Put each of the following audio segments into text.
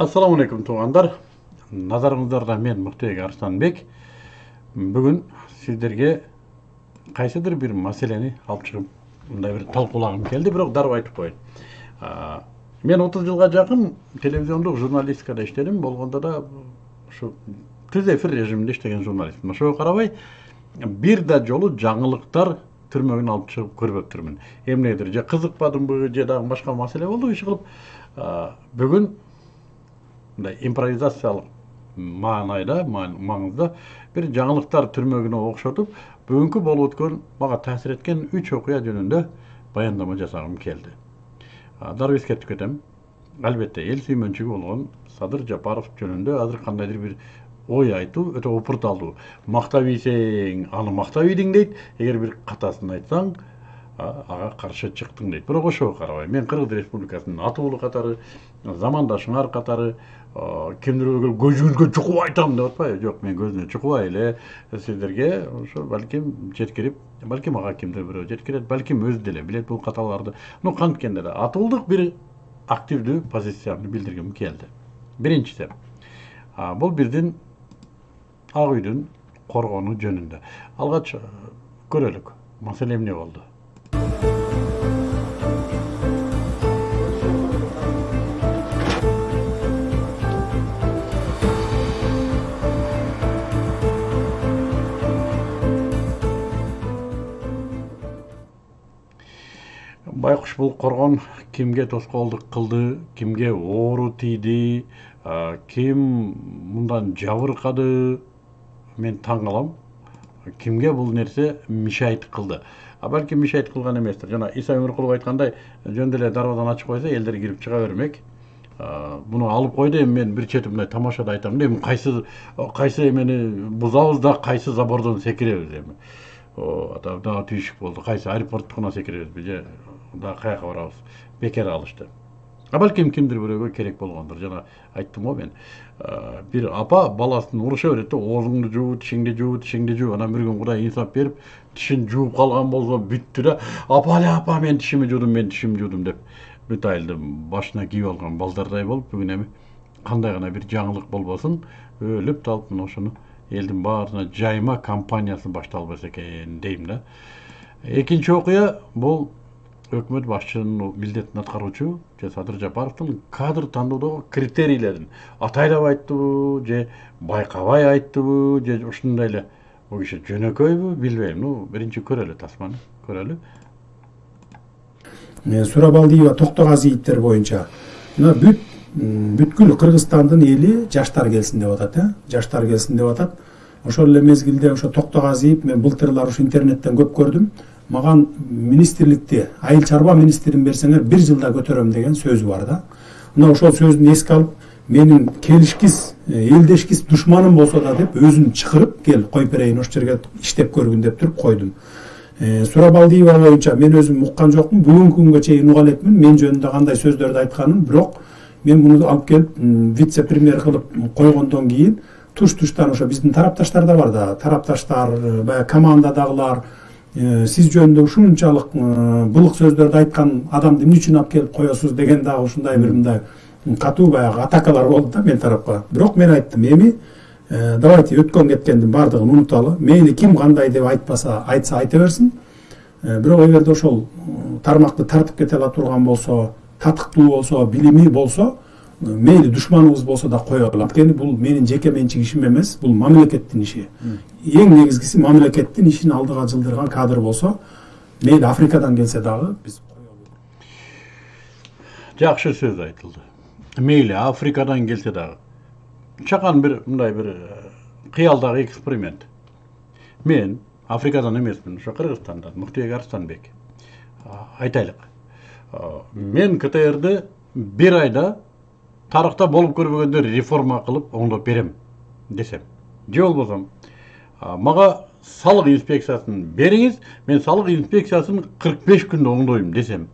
ассалаумағалейкум туғандар. Назарыңыздарда мен мұхтек арыстанбек. Бүгін сіздерге қайсыдыр бір мәселені алып шығып мындай бір талқылағым келді бірақ дарып айтып қояйын. Мен 30 жылға жақын телевизиондық журналистикада іштедім. Болғанда да ушу түз эфир режимінде иштеген журналистмин ошого карабай бир да жолу жаңылыктар түрмөгүн алып чыгып көрбөптүрмүн эмнегедир же кызыкпадымбы же дагы башка маселе болдубу иш кылып бүгүн мындай импровизациялык маанайда маңызда бир жаңылыктар түрмөгүнө окшотуп бүгүнкү болуп өткөн мага таасир эткен үч окуя жөнүндө баяндама жасагым келди дароо эскертип кетем албетте эл сүймөнчүгү болгон садыр жапаров жөнүндө азыр кандайдыр бир ой айтуу өтө опурталдуу мактап ийсең аны мактап ийдиң дейт эгер бир катасын айтсаң ага каршы чыктың дейт бирок ошого карабай мен кыргыз республикасынын аты уулу катары замандашыңар катары кимдир бирөө көзүңүзгө чукуп айтам деп атпайбы жок мен көзүнө чукубай эле сиздерге ошо балким жеткирип балким ага кимдир бирөө жеткирет балким өзү деле билет бул каталарды ну канткенде да атуулдук бир активдүү позициямды билдиргим келди биринчиси бул биздин ак үйдүн коргонуу жөнүндө алгач көрөлүк маселе эмне болду байкуш бул коргон кимге тоскоолдук кылды кимге оору тийди ким мындан жабыркады мен таң калам кимге бул нерсе мешайт кылды. А балким мешайт кылган эместир жана иса өмүркулов айткандай жөн деле дарбазаны ачып койсо элдер кирип чыга бермек. Муну алып койду эми мен бир чети мындай тамашада айтам да эми кайсы кайсы эмени бузабыз да кайсы забордон секиребиз эми. Дагы түйшүк болду. Кайсы аэропорттукуна секиребизби же дагы каяка барабыз бекер алышты. А балким кимдир бирөөгө керек болгондур жана айттым го мен. Бир апа баласын уруша берет да оозуңду жуу тишиңди жуу тишиңди жуу анан бир күн кудай инсап берип тишин жууп калган болсо бүттү да апа апа мен тишими жуудум мен тишимди жуудум деп бүт айылды башына кийип алган балдардай болуп бүгүн эми кандай гана бир жаңылык болбосун өлүп талып мына ошону элдин баарына жайма кампаниясы башталбаса экен дейм да. Экинчи окуя бул өкмөт башчынын милдетин аткаруучу же садыр жапаровдун кадр тандоодогу критерийлерин атайлап айттыбы же байкабай айттыбы же ушундай эле бул киши жөнөкөйбү билбейм ну биринчи көрөлү тасманы көрөлү сурабалдиева токтогазиевдер боюнча мына бүт бүткүл кыргызстандын эли жаштар келсин деп атат э жаштар келсин деп атат ошол эле мезгилде ошо токтогазиев мен былтырлар ушу интернеттен көп көрдүм маған министрликте айыл чарба министрин берсеңер бир жылда көтөрөм деген сөзү бар да. Мына ошол сөзүн эске алып менин келишкис элдешкис душманым болсо да деп өзүн чакырып кел коюп берейин ошол жерге иштеп көргүн деп туруп койдум сурабалдиева боюнча мен өзүм уккан жокмун бүгүнкү күнгө чейин уга элекмин мен жөнүндө кандай сөздөрдү айтканын бирок мен муну алып келип вице премьер кылып койгондон кийин туш туштан ошо биздин тарапташтар да бар да. Тарапташтар баягы командадагылар сиз жөнүндө ушунчалык былык сөздөрдү айткан адамды эмне үчүн алып келип коесуз деген дагы ушундай бир мындай катуу баягы атакалар болду да менин тарапка. Бирок мен айттым эми давайте өткөн кеткендин баардыгын унуталы. Мейли ким кандай деп айтпаса айтса айта берсин. Бирок эгерде ошол тармакты тартып кете ала турган болсо татыктуу болсо билими болсо мейли душманыбыз болсо да кое алам анткени бул менин жеке менчик ишим эмес бул мамлекеттин иши эң негизгиси мамлекеттин ишин алдыга жылдырган кадр болсо мейли африкадан келсе дагы биз жакшы сөз айтылды мейли африкадан келсе дагы чакан бир мындай бир кыялдагы эксперимент мен африкадан эмесмин ошо кыргызстандан муктубек арыстанбек айтайлык мен ктрди бир айда тарыхта болуп көрбөгөндөр реформа кылып оңдоп берем десем. Же болбосо мага салык инспекциясын бериңиз мен салык инспекциясын кырк беш күндө оңдойм десем.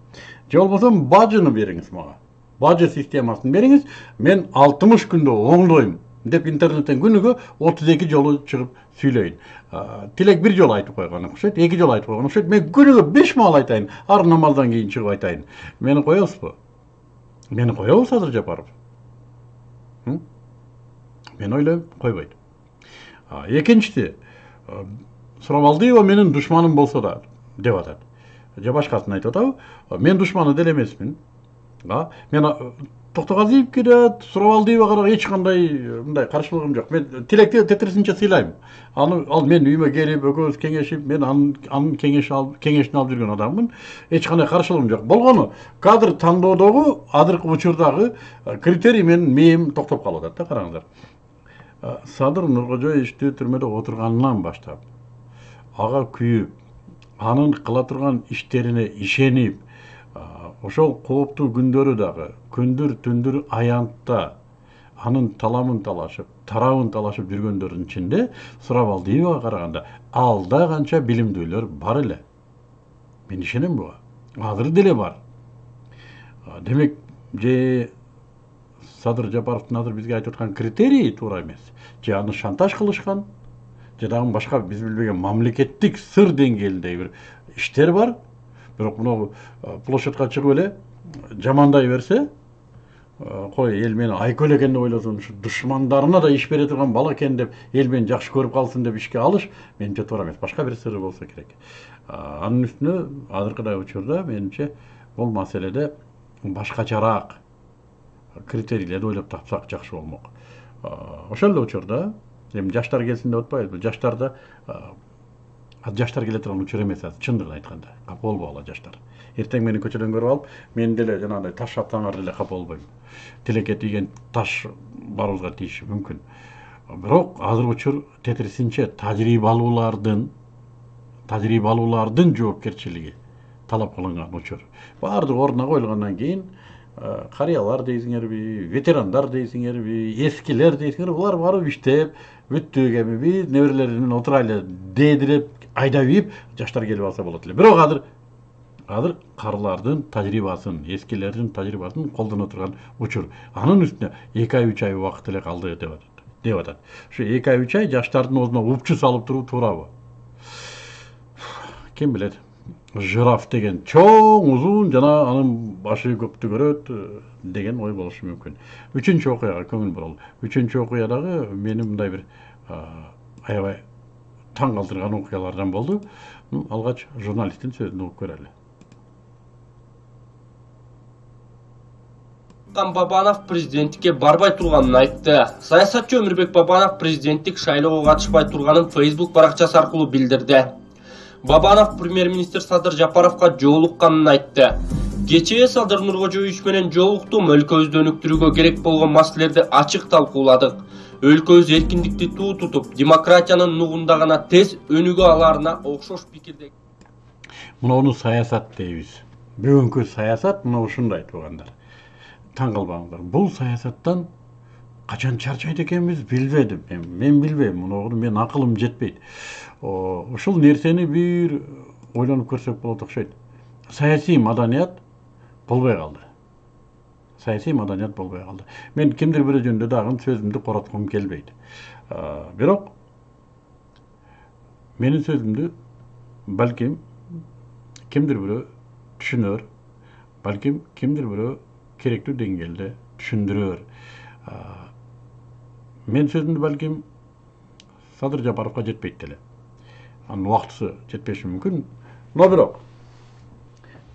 Же болбосо бажыны бериңиз мага бажы системасын бериңиз мен алтымыш күндө оңдойм деп интернеттен күнүгө отуз эки жолу чыгып сүйлөйүн тилек бир жолу айтып койгон окшойт эки жолу айтып койгон окшойт мен күнүгө беш маал айтайын ар намаздан кийин чыгып айтайын. Мени коесузбу мени коебу садыр жапаров. М? мен ойлойм койбойт экинчиси а, сурамалдиева менин душманым болсо да деп атат же башкасын айтып атабы мен душманы деле эмесмин мен а, токтогазиевке да сурамалдиевага да эч кандай э, мындай каршылыгым жок мен тилекти тетирисинче сыйлайм аны ал менин үйүмө келип экөөбүз кеңешип мен анын кеңеш алып кеңешин алып жүргөн адаммын эч кандай каршылыгым жок болгону кадр тандоодогу азыркы учурдагы критерий менин мээм токтоп калып атат да караңыздар садыр нуркожоевичти түрмөдө отурганынан баштап ага күйүп анын кыла турган иштерине ишенип ошол кооптуу күндөрү дагы күндүр түндүр аянтта анын таламын талашып тарабын талашып жүргөндөрдүн ичинде сурабалдиевага караганда? Алда канча билимдүүлөр бар эле. Мен ишенем буга. Азыр деле бар. Демек же садыр жапаровдун азыр бизге айтып аткан критерийи туура эмес. Же аны шантаж кылышкан же дагы башка биз билбеген мамлекеттик сыр деңгээлиндеги бир иштер бар. Бирок мынау площадька чыгып эле жамандай берсе кой эл мени айкөл экен деп ойлосун ушу душмандарына да иш бере турган бала экен деп эл мени жакшы көрүп калсын деп ишке алыш менимче туура эмес башка бир сыры болсо керек анын үстүнө азыркыдай учурда менимче бул маселеде башкачараак критерийлерди ойлоп тапсак жакшы болмок ошол эле учурда эми жаштар келсин деп атпайбызбы жаштарда а, жаштар келе турган учур эмес азыр чындыгын айтканда капа болбогула жаштар эртең мени көчөдөн көрүп алып мен деле жанагындай таш атсаңар деле капа болбойм тилекке тийген таш баарыбызга тийиши мүмкүн бирок азыркы учур тетирисинче тажрыйбалуулардын тажрыйбалуулардын жоопкерчилиги талап кылынган учур баардыгы ордуна коюлгандан кийин карыялар дейсиңерби ветерандар дейсиңерби эскилер дейсиңерби булар барып иштеп бүттүк эми биз неберелер менен отурайлы дээдиреп айдап жаштар келип алса болот эле бирок азыр азыр карылардын тажрыйбасын эскилердин тажрыйбасын колдоно турган учур. Анын үстүнө эки ай үч ай убакыт эле калды деп атат деп атат. Ушу эки ай үч ай жаштардын оозуна упчу салып туруу туурабы? Ким билет? Жираф деген чоң узун жана анын башы көктү көрөт э, деген ой болушу мүмкүн. Үчүнчү окуяга көңүл буралы үчүнчү дагы мени мындай бир аябай таң калтырган окуялардан болду Ну, алгач журналисттин сөзүн угуп көрөлү Нурсултан Бабанов президенттикке барбай турганын айтты. Саясатчы Өмүрбек Бабанов президенттик шайлоого катышпай турганын Facebook баракчасы аркылуу билдирди. Бабанов премьер-министр Садыр Жапаровго жолукканын айтты. Кечээ Садыр Нуркожоевич менен жолуктум, өлкөбүздү өнүктүрүүгө керек болгон маселелерди ачык талкууладык. Өлкөбүз эркиндикти туу тутуп, демократиянын нугунда гана тез өнүгө аларына окшош пикирде. мынауну саясат дейбиз. Бүгүнкү саясат мына ушундай туугандар таң калбаңыздар. Бул саясаттан качан чарчайт экенбиз билбедим. Мен мен билбейм. Мунуну менин акылым жетпейт. Ушул нерсени бир ойлонуп көрсөк болот окшойт. Саясий маданият болбой калды. Саясий маданият болбой калды мен кимдир бирөө жөнүндө дагы сөзүмдү короткум келбейт бирок менин сөзүмдү балким кимдир бирөө түшүнөр балким кимдир бирөө керектүү деңгээлде түшүндүрөр А, менин сөзүмдү балким садыр жапаровго жетпейт деле анын убактысы жетпеши мүмкүн но бирок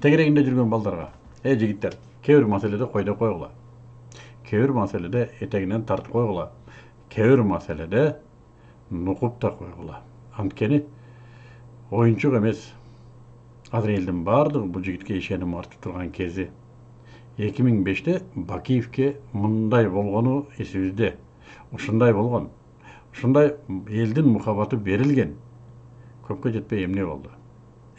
тегерегинде жүргөн балдарга эй жигиттер кой деп койгула кээ бир маселеде этегинен тартып койгула кээ бир маселеде нукуп да койгула анткени оюнчук эмес азыр элдин баардыгы бул жигитке ишеним артып эки миң беште бакиевке мындай болгону эсибизде ушундай болгон ушундай элдин мухабаты берилген көпкө жетпей эмне болду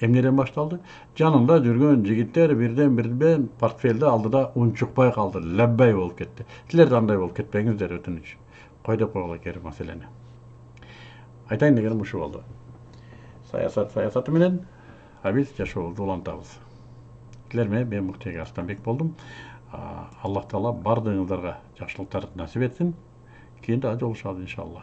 эмнеден башталды жанында жүргөн жигиттер бирден бирден портфелди алдыда унчукпай калды лаббай болуп кетти силер да андай болуп кетпеңиздер өтүнүч кой деп койгула бир маселени айтайын дегеним ушу болду саясат саясаты менен а биз жашообузду улантабыз силер менен мен муктуй арстанбек болдум аллах таала баардыгыңыздарга жакшылыктарды насип этсин кийин дагы жолугушабыз иншалла